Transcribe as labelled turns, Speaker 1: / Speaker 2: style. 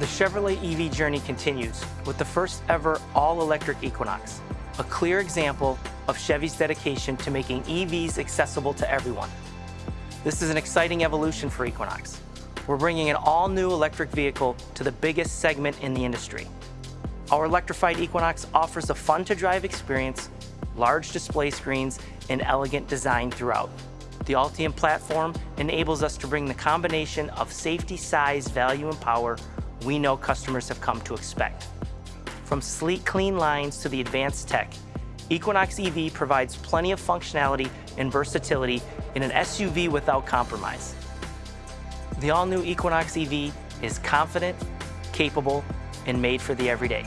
Speaker 1: The Chevrolet EV journey continues with the first ever all-electric Equinox, a clear example of Chevy's dedication to making EVs accessible to everyone. This is an exciting evolution for Equinox. We're bringing an all-new electric vehicle to the biggest segment in the industry. Our electrified Equinox offers a fun-to-drive experience, large display screens, and elegant design throughout. The Ultium platform enables us to bring the combination of safety, size, value, and power we know customers have come to expect. From sleek, clean lines to the advanced tech, Equinox EV provides plenty of functionality and versatility in an SUV without compromise. The all-new Equinox EV is confident, capable, and made for the everyday.